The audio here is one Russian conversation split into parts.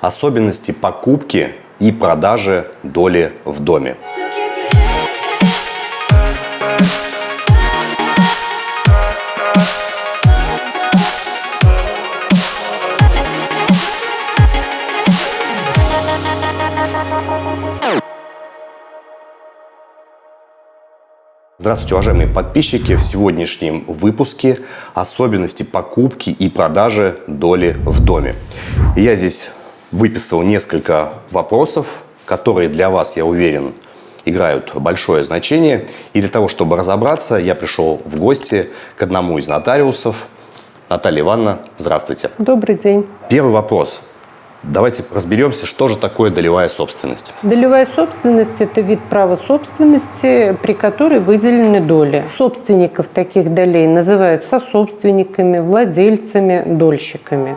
Особенности покупки и продажи доли в доме. Здравствуйте, уважаемые подписчики! В сегодняшнем выпуске особенности покупки и продажи доли в доме. Я здесь выписал несколько вопросов, которые для вас, я уверен, играют большое значение. И для того, чтобы разобраться, я пришел в гости к одному из нотариусов. Наталья Ивановна, здравствуйте. Добрый день. Первый вопрос. Давайте разберемся, что же такое долевая собственность. Долевая собственность – это вид права собственности, при которой выделены доли. Собственников таких долей называют сособственниками, владельцами, дольщиками.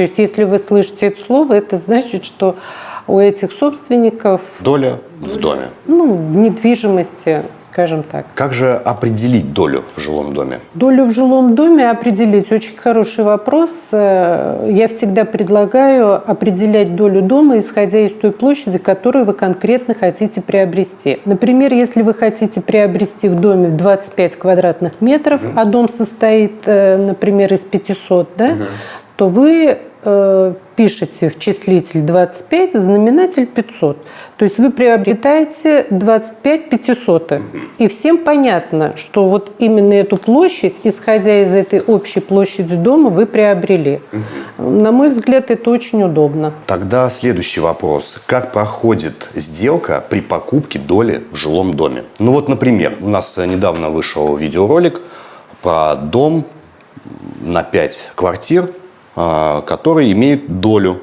То есть, если вы слышите это слово, это значит, что у этих собственников... Доля в доме. Ну, в недвижимости, скажем так. Как же определить долю в жилом доме? Долю в жилом доме определить очень хороший вопрос. Э, я всегда предлагаю определять долю дома, исходя из той площади, которую вы конкретно хотите приобрести. Например, если вы хотите приобрести в доме 25 квадратных метров, угу. а дом состоит, э, например, из 500, да, угу. то вы э, пишете в числитель 25, в знаменатель 500. То есть вы приобретаете 25 500. И всем понятно, что вот именно эту площадь, исходя из этой общей площади дома, вы приобрели. На мой взгляд, это очень удобно. Тогда следующий вопрос. Как проходит сделка при покупке доли в жилом доме? Ну вот, например, у нас недавно вышел видеоролик про дом на 5 квартир который имеет долю.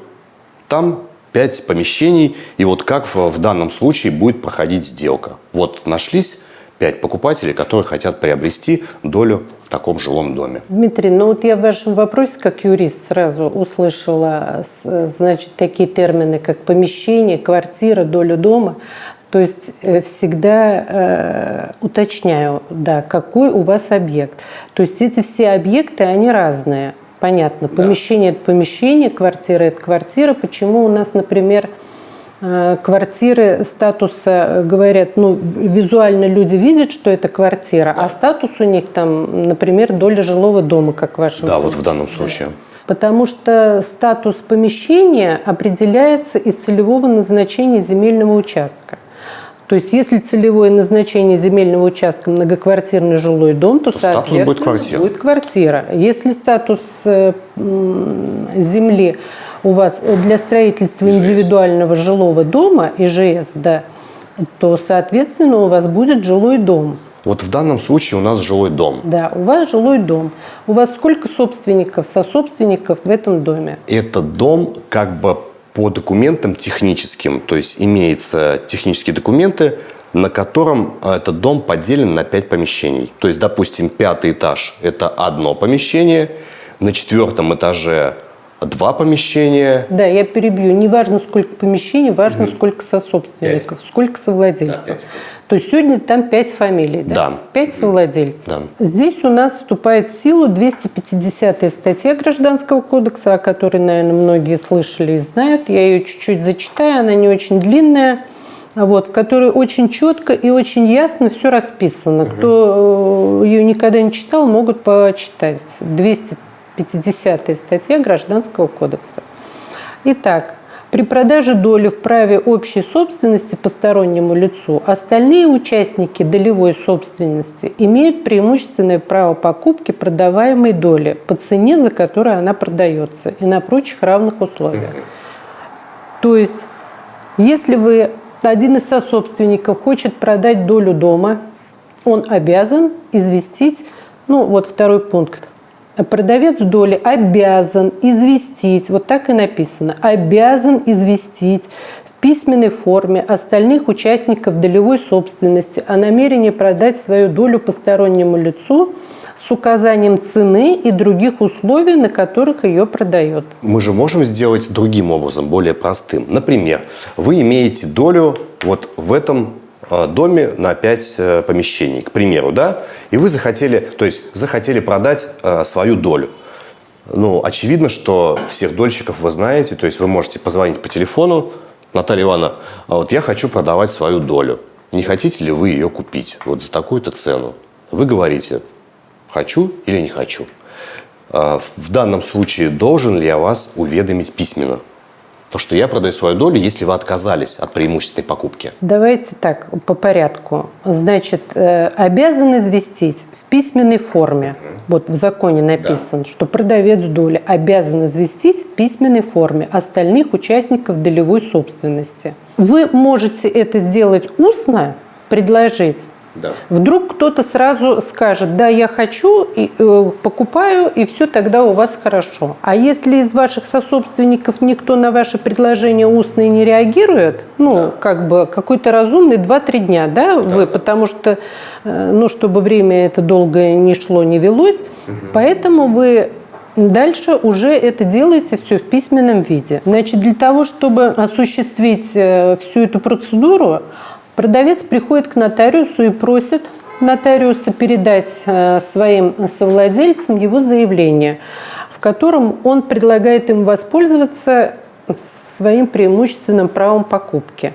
Там 5 помещений, и вот как в данном случае будет проходить сделка. Вот нашлись 5 покупателей, которые хотят приобрести долю в таком жилом доме. Дмитрий, ну вот я в вашем вопросе как юрист сразу услышала, значит, такие термины, как помещение, квартира, доля дома. То есть э, всегда э, уточняю, да, какой у вас объект. То есть эти все объекты, они разные. Понятно. Помещение – это помещение, квартира – это квартира. Почему у нас, например, э, квартиры статуса говорят, ну, визуально люди видят, что это квартира, да. а статус у них там, например, доля жилого дома, как в вашем да, случае. вот в данном случае. Потому что статус помещения определяется из целевого назначения земельного участка. То есть, если целевое назначение земельного участка многоквартирный жилой дом, то, то соответственно, будет квартира. будет квартира. Если статус э, земли у вас для строительства ИЖС. индивидуального жилого дома, ИЖС, да, то, соответственно, у вас будет жилой дом. Вот в данном случае у нас жилой дом. Да, у вас жилой дом. У вас сколько собственников, сособственников в этом доме? Этот дом как бы по документам техническим, то есть имеются технические документы, на котором а, этот дом поделен на 5 помещений. То есть, допустим, пятый этаж – это одно помещение, на четвертом этаже два помещения. Да, я перебью. Не важно, сколько помещений, важно, mm сколько сособственников, 5. сколько совладельцев. Да, То есть сегодня там пять фамилий, да? Да. Пять совладельцев. Да. Здесь у нас вступает в силу 250 статья Гражданского кодекса, о которой, наверное, многие слышали и знают. Я ее чуть-чуть зачитаю, она не очень длинная вот, в которой очень четко и очень ясно все расписано. Угу. Кто э, ее никогда не читал, могут почитать. 250 50 статья Гражданского кодекса. Итак, при продаже доли в праве общей собственности постороннему лицу остальные участники долевой собственности имеют преимущественное право покупки продаваемой доли по цене, за которую она продается, и на прочих равных условиях. То есть, если вы один из сособственников хочет продать долю дома, он обязан известить, ну вот второй пункт, продавец доли обязан известить, вот так и написано, обязан известить в письменной форме остальных участников долевой собственности о намерении продать свою долю постороннему лицу с указанием цены и других условий, на которых ее продает. Мы же можем сделать другим образом, более простым. Например, вы имеете долю вот в этом доме на 5 э, помещений, к примеру, да, и вы захотели, то есть захотели продать э, свою долю. Ну, очевидно, что всех дольщиков вы знаете, то есть вы можете позвонить по телефону, Наталья Ивановна, а вот я хочу продавать свою долю. Не хотите ли вы ее купить вот за такую-то цену? Вы говорите, хочу или не хочу. В данном случае должен ли я вас уведомить письменно? То, что я продаю свою долю, если вы отказались от преимущественной покупки. Давайте так, по порядку. Значит, э, обязан известить в письменной форме, вот в законе написано, да. что продавец доли обязан известить в письменной форме остальных участников долевой собственности. Вы можете это сделать устно, предложить, да. Вдруг кто-то сразу скажет, да, я хочу, и, э, покупаю, и все тогда у вас хорошо. А если из ваших сособственников никто на ваше предложение устное не реагирует, ну, да. как бы какой-то разумный 2-3 дня, да, да, вы, потому что, э, ну, чтобы время это долго не шло, не велось, угу. поэтому вы Дальше уже это делаете все в письменном виде. Значит, для того, чтобы осуществить э, всю эту процедуру, Продавец приходит к нотариусу и просит нотариуса передать э, своим совладельцам его заявление, в котором он предлагает им воспользоваться своим преимущественным правом покупки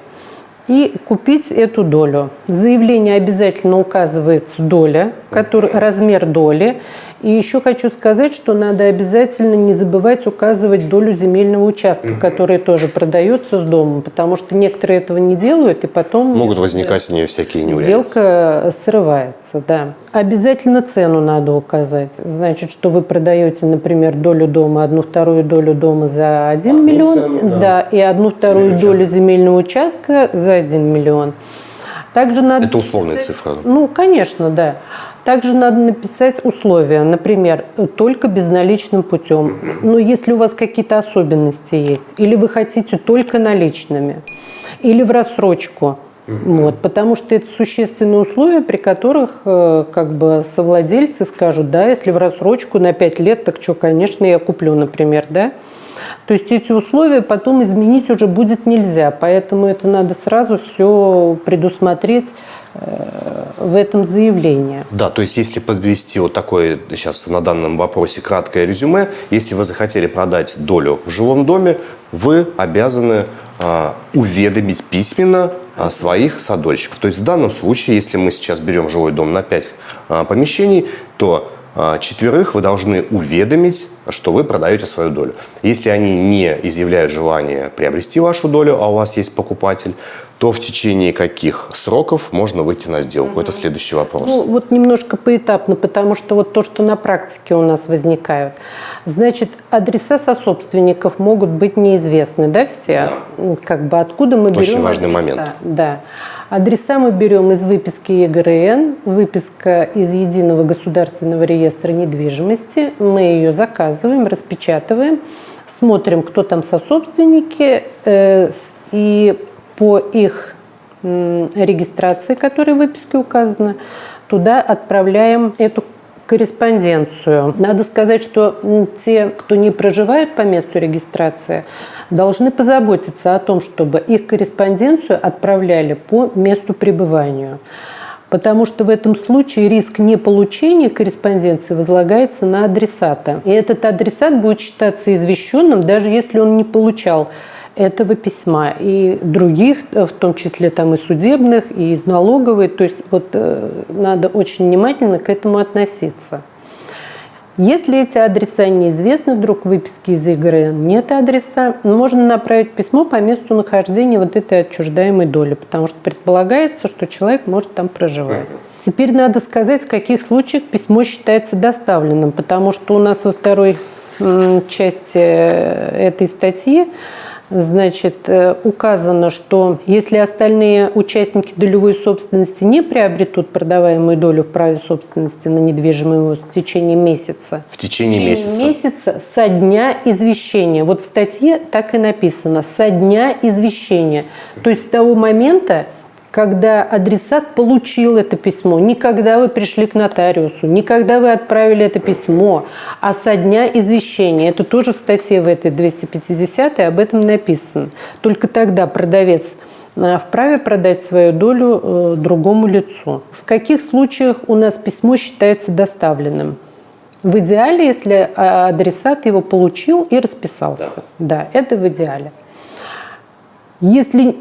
и купить эту долю. В заявлении обязательно указывается доля, который, размер доли, и еще хочу сказать, что надо обязательно не забывать указывать долю земельного участка, угу. который тоже продается с домом, потому что некоторые этого не делают, и потом... Могут возникать у нее всякие неурядицы. Сделка срывается, да. Обязательно цену надо указать. Значит, что вы продаете, например, долю дома, одну вторую долю дома за 1 одну миллион, цену, да. да, и одну вторую долю земельного участка за 1 миллион. Также надо... Это условная цифра. Ну, конечно, да. Также надо написать условия, например, только безналичным путем. Но если у вас какие-то особенности есть, или вы хотите только наличными, или в рассрочку, вот, потому что это существенные условия, при которых э, как бы совладельцы скажут, да, если в рассрочку на 5 лет, так что, конечно, я куплю, например, да. То есть эти условия потом изменить уже будет нельзя, поэтому это надо сразу все предусмотреть в этом заявлении. Да, то есть если подвести вот такое сейчас на данном вопросе краткое резюме, если вы захотели продать долю в жилом доме, вы обязаны а, уведомить письменно а, своих садольщиков. То есть в данном случае, если мы сейчас берем жилой дом на 5 а, помещений, то четверых вы должны уведомить, что вы продаете свою долю. Если они не изъявляют желание приобрести вашу долю, а у вас есть покупатель, то в течение каких сроков можно выйти на сделку? Угу. Это следующий вопрос. Ну, вот немножко поэтапно, потому что вот то, что на практике у нас возникают. Значит, адреса сособственников могут быть неизвестны, да, все? Да. Как бы откуда мы Очень берем Очень важный адреса? момент. Да. Адреса мы берем из выписки ЕГРН, выписка из Единого государственного реестра недвижимости. Мы ее заказываем, распечатываем, смотрим, кто там сособственники, э, и по их регистрации, которая в выписке указана, туда отправляем эту корреспонденцию. Надо сказать, что те, кто не проживают по месту регистрации, должны позаботиться о том, чтобы их корреспонденцию отправляли по месту пребывания. Потому что в этом случае риск неполучения корреспонденции возлагается на адресата. И этот адресат будет считаться извещенным, даже если он не получал этого письма и других, в том числе там и судебных, и из налоговой. То есть вот э, надо очень внимательно к этому относиться. Если эти адреса неизвестны, вдруг выписки из игры нет адреса, можно направить письмо по месту нахождения вот этой отчуждаемой доли, потому что предполагается, что человек может там проживать. Теперь надо сказать, в каких случаях письмо считается доставленным, потому что у нас во второй части э, этой статьи значит, э, указано, что если остальные участники долевой собственности не приобретут продаваемую долю в праве собственности на недвижимое имущество в течение месяца. В течение, в течение месяца? месяца со дня извещения. Вот в статье так и написано. Со дня извещения. То есть с того момента, когда адресат получил это письмо, не когда вы пришли к нотариусу, не когда вы отправили это письмо, а со дня извещения. Это тоже в статье в этой 250 об этом написано. Только тогда продавец э, вправе продать свою долю э, другому лицу. В каких случаях у нас письмо считается доставленным? В идеале, если а, адресат его получил и расписался. Да, да это в идеале. Если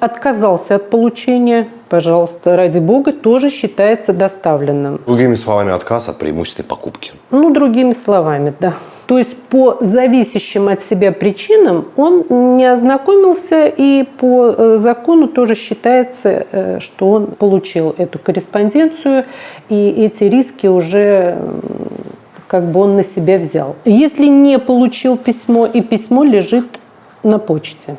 отказался от получения, пожалуйста, ради бога, тоже считается доставленным. Другими словами, отказ от преимущественной покупки. Ну, другими словами, да. То есть по зависящим от себя причинам он не ознакомился, и по э, закону тоже считается, э, что он получил эту корреспонденцию, и эти риски уже как бы он на себя взял. Если не получил письмо, и письмо лежит на почте,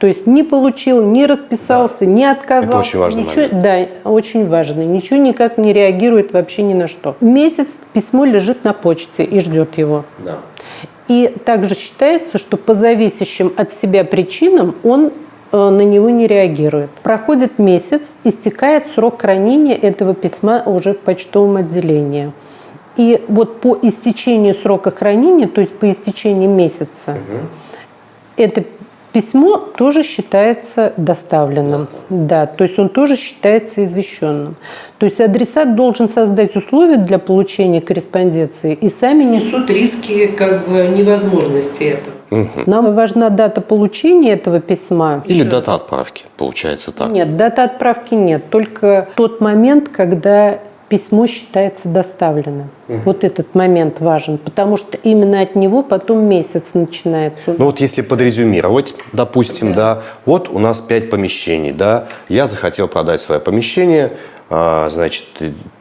то есть не получил, не расписался, да. не отказался. Это очень важный ничего, момент. Да, очень важно. Ничего никак не реагирует вообще ни на что. Месяц письмо лежит на почте и ждет его. Да. И также считается, что по зависящим от себя причинам он э, на него не реагирует. Проходит месяц, истекает срок хранения этого письма уже в почтовом отделении. И вот по истечении срока хранения, то есть по истечении месяца, угу. это Письмо тоже считается доставленным. Да, то есть он тоже считается извещенным. То есть адресат должен создать условия для получения корреспонденции и сами несут риски как бы невозможности этого. Угу. Нам важна дата получения этого письма. Или Еще... дата отправки, получается так? Нет, дата отправки нет. Только тот момент, когда письмо считается доставленным. Угу. Вот этот момент важен, потому что именно от него потом месяц начинается. Ну вот если подрезюмировать, допустим, да, да вот у нас пять помещений, да, я захотел продать свое помещение, а, значит,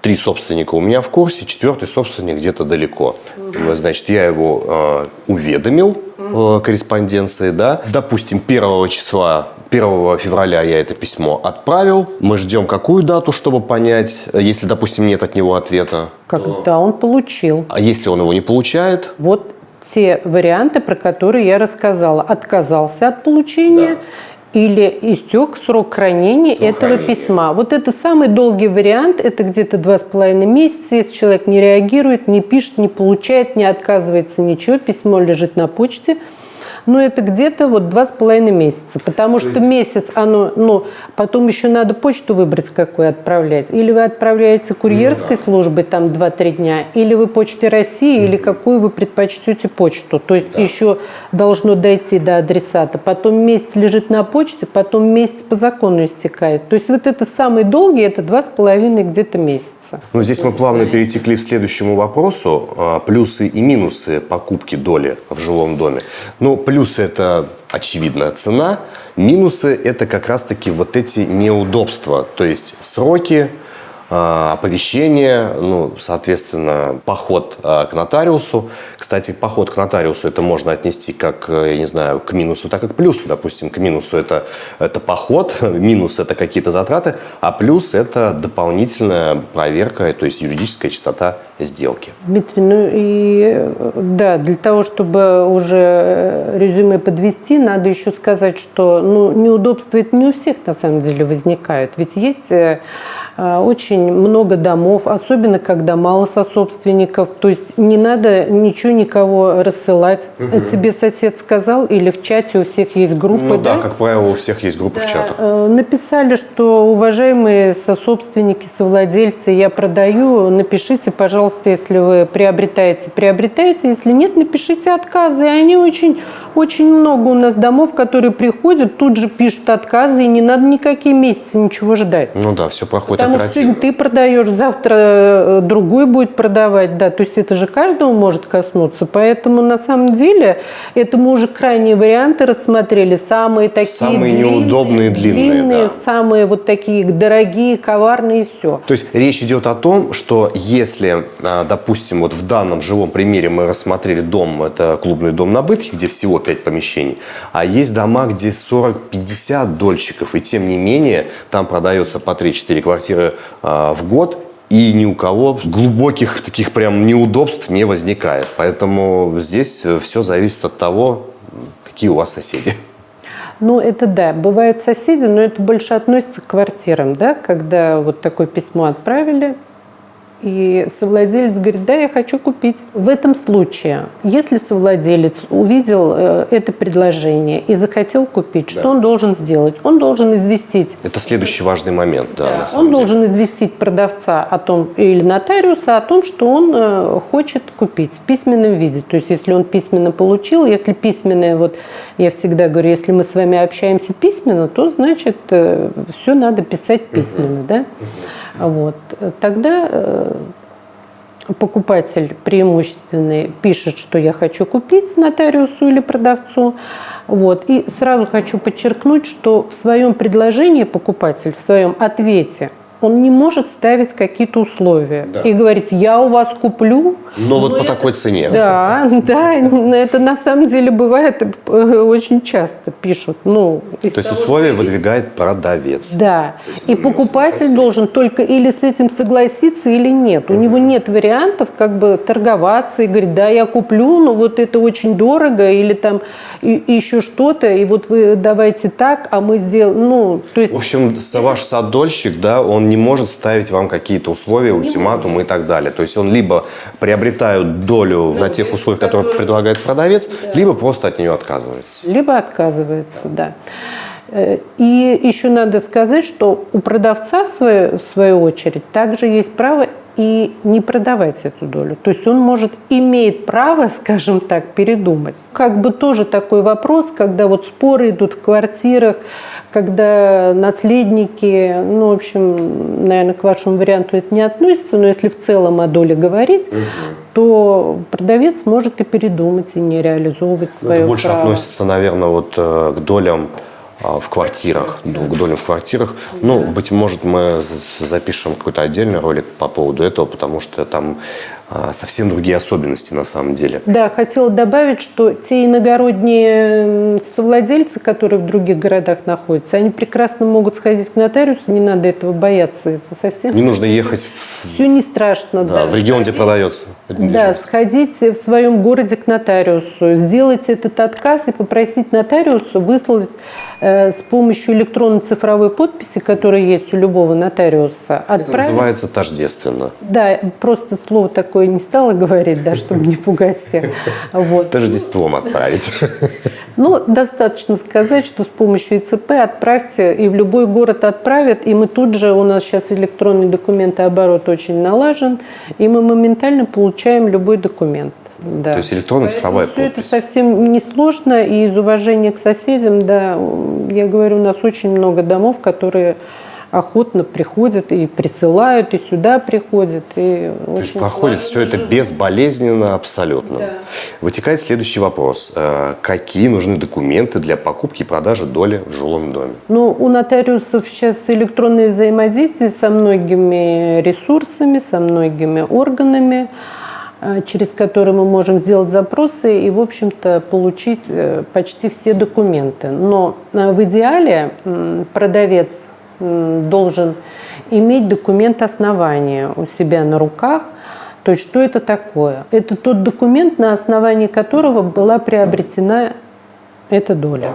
три собственника у меня в курсе, четвертый собственник где-то далеко. Угу. Значит, я его э, уведомил угу. корреспонденции, да. Допустим, первого числа 1 февраля я это письмо отправил. Мы ждем какую дату, чтобы понять, если, допустим, нет от него ответа? Когда он получил. А если он его не получает? Вот те варианты, про которые я рассказала. Отказался от получения. Да или истек срок хранения срок этого хранения. письма. Вот это самый долгий вариант, это где-то два с половиной месяца, если человек не реагирует, не пишет, не получает, не отказывается ничего, письмо лежит на почте – ну, это где-то вот два с половиной месяца, потому То что есть... месяц оно, ну, потом еще надо почту выбрать, какую отправлять. Или вы отправляете курьерской ну, да. службой там 2-3 дня, или вы почте России, mm-hmm. или какую вы предпочтете почту. То есть да. еще должно дойти до адресата. Потом месяц лежит на почте, потом месяц по закону истекает. То есть вот это самый долгий, это два с половиной где-то месяца. Ну, здесь мы плавно перетекли к следующему вопросу. А, плюсы и минусы покупки доли в жилом доме. Ну, Плюсы – это очевидная цена, минусы – это как раз-таки вот эти неудобства, то есть сроки, оповещение, ну, соответственно, поход а, к нотариусу. Кстати, поход к нотариусу это можно отнести как, э, я не знаю, к минусу, так и к плюсу. Допустим, к минусу это, это поход, минус это какие-то затраты, а плюс это дополнительная проверка, то есть юридическая чистота сделки. Дмитрий, ну и да, для того, чтобы уже э, резюме подвести, надо еще сказать, что ну, неудобства это не у всех на самом деле возникают. Ведь есть э, очень много домов, особенно когда мало сособственников. То есть не надо ничего никого рассылать. Угу. Тебе сосед сказал или в чате у всех есть группы, ну, да? да, как правило, у всех есть группы да. в чатах. Э, написали, что уважаемые сособственники, совладельцы, я продаю, напишите, пожалуйста, если вы приобретаете, приобретайте. Если нет, напишите отказы. И они очень, очень много у нас домов, которые приходят, тут же пишут отказы, и не надо никакие месяцы ничего ждать. Ну да, все проходит Потому что сегодня ты продаешь, завтра э, другой будет продавать, да, то есть это же каждого может коснуться, поэтому на самом деле это мы уже крайние варианты рассмотрели, самые такие самые длинные, неудобные, длинные, длинные да. самые вот такие дорогие, коварные, все. То есть речь идет о том, что если, а, допустим, вот в данном живом примере мы рассмотрели дом, это клубный дом на Бытхе, где всего 5 помещений, а есть дома, где 40-50 дольщиков, и тем не менее там продается по 3-4 квартиры квартиры а, в год, и ни у кого глубоких таких прям неудобств не возникает. Поэтому здесь все зависит от того, какие у вас соседи. Ну, это да, бывают соседи, но это больше относится к квартирам, да, когда вот такое письмо отправили, И совладелец говорит, да, я хочу купить. В этом случае, если совладелец увидел э, это предложение и захотел купить, что он должен сделать? Он должен известить Это следующий важный момент, да, на самом он деле. должен известить продавца о том или нотариуса о том, что он э, хочет купить в письменном виде. То есть, если он письменно получил, если письменное, вот я всегда говорю, если мы с вами общаемся письменно, то значит все надо писать письменно, да? Вот. Тогда э, покупатель преимущественный пишет, что я хочу купить нотариусу или продавцу. Вот. И сразу хочу подчеркнуть, что в своем предложении покупатель, в своем ответе, он не может ставить какие-то условия Да. и говорить, я у вас куплю. Но вот по это- такой цене. Да, да, это на самом деле бывает э, очень часто пишут. Ну, То есть того, условия что- выдвигает продавец. да. И покупатель должен только или с этим согласиться, или нет. У него нет вариантов как бы торговаться и говорить, да, я куплю, но вот это очень дорого, или там и- и еще что-то, и вот вы давайте так, а мы сделаем, ну, то есть... В общем, ваш садольщик, да, он не может ставить вам какие-то условия, ультиматумы и так далее. То есть он либо приобретает долю на тех условиях, которые предлагает продавец, либо просто от нее отказывается. Либо отказывается, да. Э, И еще надо сказать, что у продавца, в свою, очередь, также есть право и не продавать эту долю. То есть он может, имеет право, скажем так, передумать. Как бы тоже такой вопрос, когда вот споры идут в квартирах, когда наследники, ну, в общем, наверное, к вашему варианту это не относится, но если в целом о доле говорить, то продавец может и передумать, и не реализовывать Ну, свое Это больше право. относится, наверное, вот э, к долям в квартирах, ну, к долям в квартирах. Ну, быть может, мы за- запишем какой-то отдельный ролик по поводу этого, потому что там а, совсем другие особенности на самом деле. Да, хотела добавить, что те иногородние совладельцы, которые в других городах находятся, они прекрасно могут сходить к нотариусу, не надо этого бояться, это совсем Не нужно ехать в, все не страшно. да, в регион, где продается. Да, сходить в своем городе к нотариусу, сделать этот отказ и попросить нотариусу выслать э, с помощью электронно-цифровой подписи, которая есть у любого нотариуса, Это отправить называется тождественно. Да, просто слово такое не стала говорить, да, чтобы не пугать всех. Вот. Тождеством отправить. Ну, достаточно сказать, что с помощью ИЦП отправьте, и в любой город отправят, и мы тут же, у нас сейчас электронный документооборот очень налажен, и мы моментально получаем любой документ. Да. То есть электронная цифровая все это совсем несложно, и из уважения к соседям, да, я говорю, у нас очень много домов, которые охотно приходят и присылают, и сюда приходят. И То есть проходит все это безболезненно абсолютно. Вытекает следующий вопрос. Э, Какие нужны документы для покупки и продажи доли в жилом доме? Ну, у нотариусов сейчас электронное взаимодействие со многими ресурсами, со многими органами, э, через которые мы можем сделать запросы и, в общем-то, получить э, почти все документы. Но в идеале продавец должен иметь документ основания у себя на руках. То есть что это такое? Это тот документ, на основании которого была приобретена эта доля.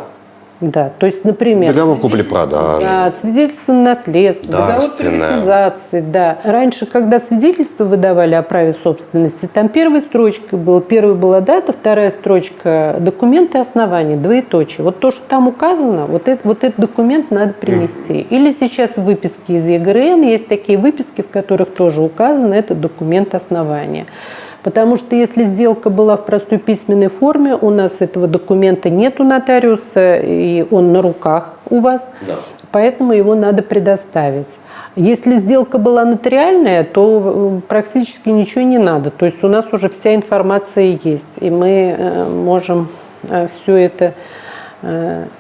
Да, то есть, например, Договор купли-продажи. да, свидетельство на наследство, договор приватизации, да. Раньше, когда свидетельство выдавали о праве собственности, там первой строчкой было, первая была дата, вторая строчка документы основания, двоеточие. Вот то, что там указано, вот, это, вот этот документ надо принести. Или сейчас выписки из ЕГРН, есть такие выписки, в которых тоже указано, это документ основания. Потому что если сделка была в простой письменной форме, у нас этого документа нет у нотариуса, и он на руках у вас, поэтому его надо предоставить. Если сделка была нотариальная, то э, практически ничего не надо. То есть у нас уже вся информация есть, и мы э, можем все это э,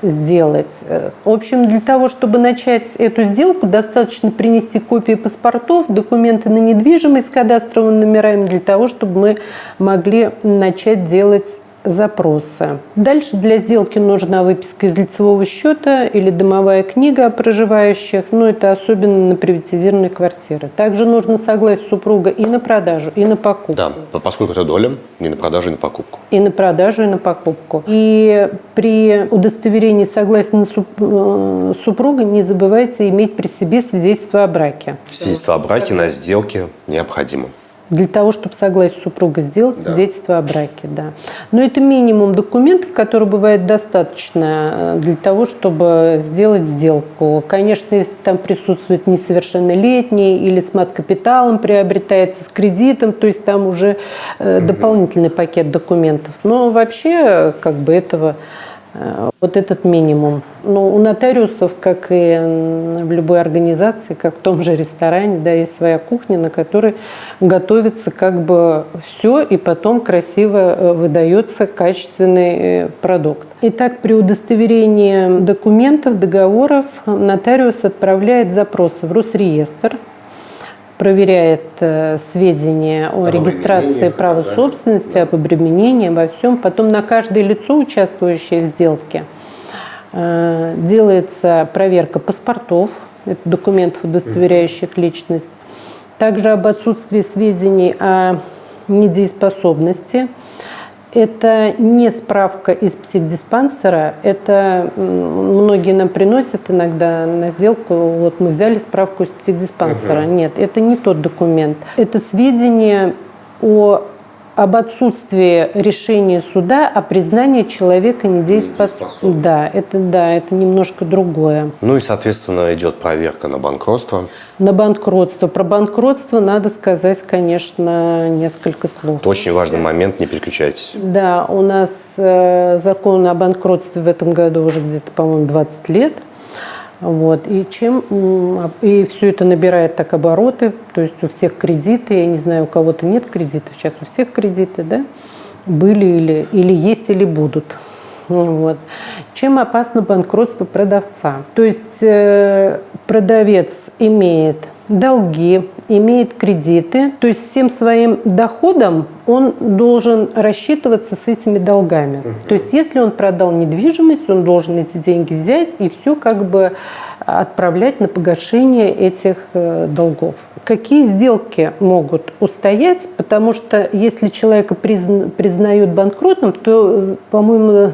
сделать. Э, В общем, для того, чтобы начать эту сделку, достаточно принести копии паспортов, документы на недвижимость с кадастровыми номерами, для того, чтобы мы могли начать делать запросы. Дальше для сделки нужна выписка из лицевого счета или домовая книга о проживающих. Ну, это особенно на приватизированной квартиры. Также нужно согласие супруга и на продажу, и на покупку. Да, поскольку это доля, и на продажу, и на покупку. И на продажу, и на покупку. И при удостоверении согласия на э, супруга не забывайте иметь при себе свидетельство о браке. Свидетельство о браке на сделке необходимо. Для того, чтобы согласие супруга сделать да. свидетельство о браке, да. Но это минимум документов, которые бывает достаточно э, для того, чтобы сделать сделку. Конечно, если там присутствует несовершеннолетний или с мат-капиталом приобретается, с кредитом, то есть там уже э, дополнительный пакет документов. Но вообще как бы этого Э, вот этот минимум. Но у нотариусов, как и в любой организации, как в том же ресторане, да, есть своя кухня, на которой готовится как бы все, и потом красиво э, выдается качественный э, продукт. Итак, при удостоверении документов, договоров нотариус отправляет запросы в Росреестр, проверяет э, сведения о регистрации права собственности, об обременении, обо всем. Потом на каждое лицо, участвующее в сделке, э, делается проверка паспортов, это документов, удостоверяющих личность, также об отсутствии сведений о недееспособности – это не справка из психдиспансера, это многие нам приносят иногда на сделку, вот мы взяли справку из психдиспансера. Угу. Нет, это не тот документ. Это сведения о об отсутствии решения суда о признании человека недееспособным. Да, это да, это немножко другое. Ну и, соответственно, идет проверка на банкротство. На банкротство. Про банкротство надо сказать, конечно, несколько слов. Это очень важный момент, не переключайтесь. Да, у нас э, закон о банкротстве в этом году уже где-то, по-моему, 20 лет. Вот. И, чем, и все это набирает так обороты, то есть у всех кредиты, я не знаю, у кого-то нет кредитов, сейчас у всех кредиты, да, были или, или есть, или будут. Вот. Чем опасно банкротство продавца? То есть э, продавец имеет долги, имеет кредиты, то есть всем своим доходом он должен рассчитываться с этими долгами. То есть если он продал недвижимость, он должен эти деньги взять и все как бы отправлять на погашение этих э, долгов. Какие сделки могут устоять? Потому что если человека призна, признают банкротом, то, по-моему,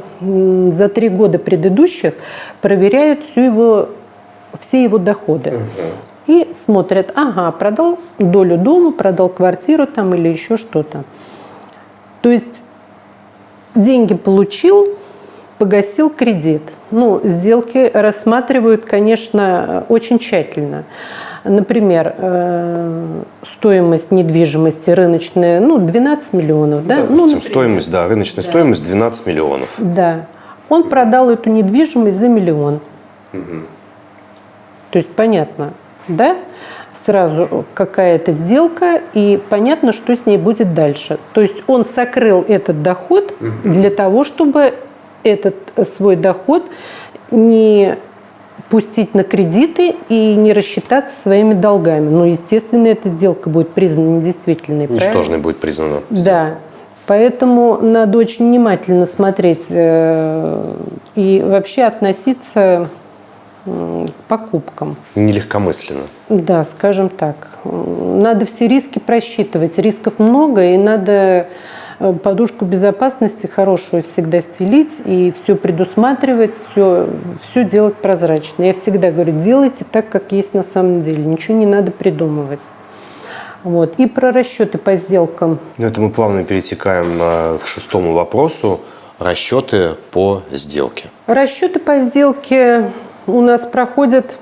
за три года предыдущих проверяют всю его, все его доходы и смотрят, ага, продал долю дома, продал квартиру там или еще что-то. То есть деньги получил, погасил кредит. Ну, сделки рассматривают, конечно, очень тщательно. Например, э, стоимость недвижимости рыночная, ну, 12 миллионов. Да? Допустим, ну, стоимость, да, рыночная да. стоимость 12 миллионов. Да. Он продал эту недвижимость за миллион. Угу. То есть понятно, да, сразу какая-то сделка, и понятно, что с ней будет дальше. То есть он сокрыл этот доход для того, чтобы этот свой доход не пустить на кредиты и не рассчитаться своими долгами. Ну, естественно, эта сделка будет признана недействительной. Ничтожной правильно? будет признана. Да. Поэтому надо очень внимательно смотреть э, и вообще относиться покупкам. Нелегкомысленно. Да, скажем так. Надо все риски просчитывать. Рисков много, и надо э, подушку безопасности хорошую всегда стелить и все предусматривать, все, все делать прозрачно. Я всегда говорю, делайте так, как есть на самом деле. Ничего не надо придумывать. Вот. И про расчеты по сделкам. Ну, это мы плавно перетекаем э, к шестому вопросу. Расчеты по сделке. Расчеты по сделке у нас проходят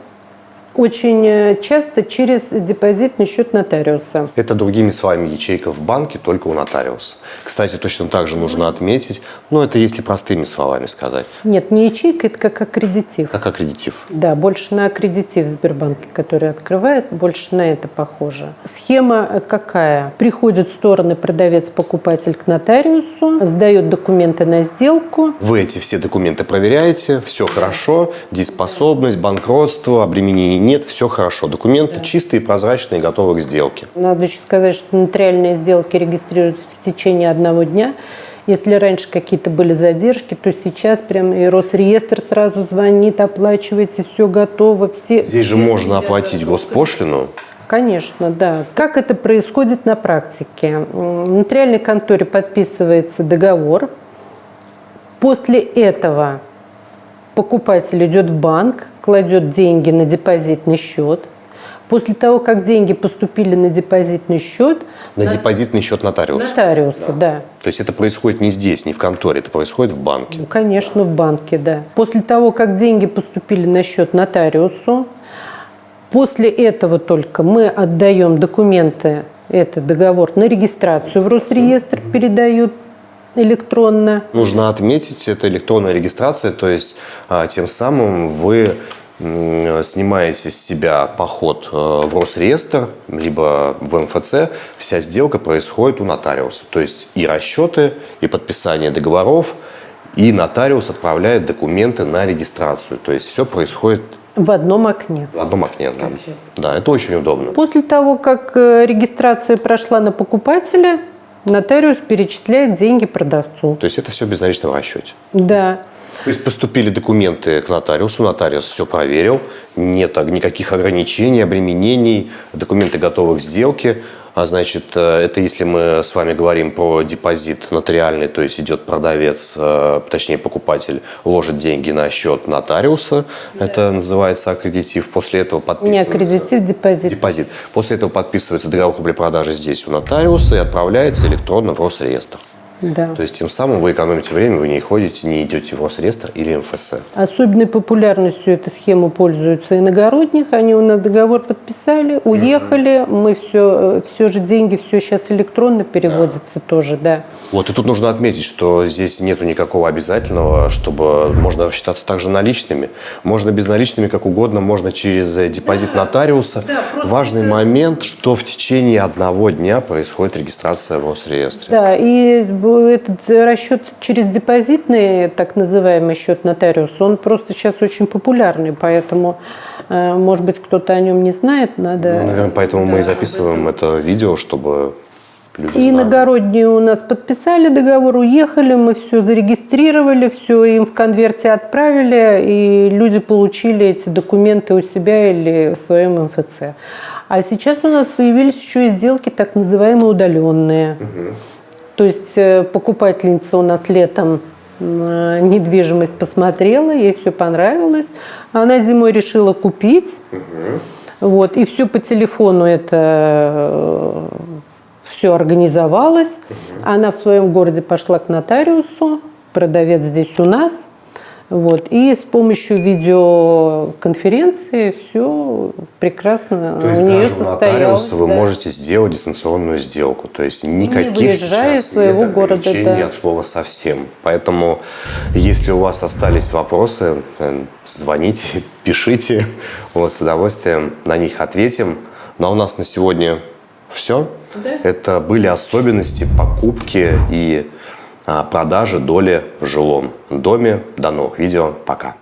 очень э, часто через депозитный счет нотариуса. Это другими словами ячейка в банке, только у нотариуса. Кстати, точно так же нужно отметить, но это если простыми словами сказать. Нет, не ячейка, это как аккредитив. Как аккредитив. Да, больше на аккредитив в Сбербанке, который открывает, больше на это похоже. Схема э, какая? Приходят стороны продавец-покупатель к нотариусу, сдает документы на сделку. Вы эти все документы проверяете, все хорошо, дееспособность, банкротство, обременение нет, все хорошо. Документы да. чистые, прозрачные, готовы к сделке. Надо еще сказать, что нотариальные сделки регистрируются в течение одного дня. Если раньше какие-то были задержки, то сейчас прям и Росреестр сразу звонит, оплачивайте, все готово. Все, Здесь же все можно следят оплатить госпошлину. Конечно, да. Как это происходит на практике? В нотариальной конторе подписывается договор. После этого покупатель идет в банк, кладет деньги на депозитный счет. После того, как деньги поступили на депозитный счет, На депозитный счет нотариуса. нотариусы, да. То есть это происходит не здесь, не в конторе, это происходит в банке. Ну, конечно, в банке, да. После того, как деньги поступили на счет нотариусу, после этого только мы отдаем документы, это договор на регистрацию в Росреестр передают электронно. Нужно отметить, это электронная регистрация, то есть а, тем самым вы снимаете с себя поход э, в Росреестр, либо в МФЦ, вся сделка происходит у нотариуса. То есть и расчеты, и подписание договоров, и нотариус отправляет документы на регистрацию. То есть все происходит В одном окне. в одном окне. Да, да это очень удобно. После того, как э, регистрация прошла на покупателя, нотариус перечисляет деньги продавцу. То есть это все в безналичном расчете. Да. То есть поступили документы к нотариусу, нотариус все проверил, нет никаких ограничений, обременений, документы готовы к сделке. А значит, э, это если мы с вами говорим про депозит нотариальный, то есть идет продавец, э, точнее покупатель, ложит деньги на счет нотариуса, это называется аккредитив. После этого Не подписывается... аккредитив, депозит. Депозит. После этого подписывается договор купли-продажи здесь у нотариуса и отправляется электронно в Росреестр. Да. То есть тем самым вы экономите время, вы не ходите, не идете в Росреестр или МФЦ. Особенной популярностью эта схема пользуется иногородних. Они у нас договор подписали, уехали. Мы все, все же деньги, все сейчас электронно переводится тоже, да. Вот, и тут нужно отметить, что здесь нету никакого обязательного, чтобы можно рассчитаться также наличными. Можно безналичными, как угодно, можно через э, депозит нотариуса. Важный момент, что в течение одного дня происходит регистрация в Росреестре. Да, и этот расчет через депозитный, так называемый счет нотариуса, он просто сейчас очень популярный, поэтому, э, может быть, кто-то о нем не знает, надо... Ну, наверное, поэтому мы и записываем это видео, чтобы люди И иногородние у нас подписали договор, уехали, мы все зарегистрировали, все им в конверте отправили, и люди получили эти документы у себя или в своем МФЦ. А сейчас у нас появились еще и сделки так называемые удаленные. То есть э, покупательница у нас летом э, недвижимость посмотрела, ей все понравилось. Она зимой решила купить. Вот, и все по телефону это все организовалось. Она в своем городе пошла к нотариусу, продавец здесь у нас. Вот, и с помощью видеоконференции все прекрасно То есть у нее даже состоялось. нотариуса вы да. можете сделать дистанционную сделку. То есть никаких выезжая сейчас из своего нет города, да. от слова совсем. Поэтому, если у вас остались вопросы, э, звоните, пишите. Мы с удовольствием на них ответим. Ну а у нас на сегодня все. Это были особенности покупки и продажи доли в жилом доме. До новых видео. Пока.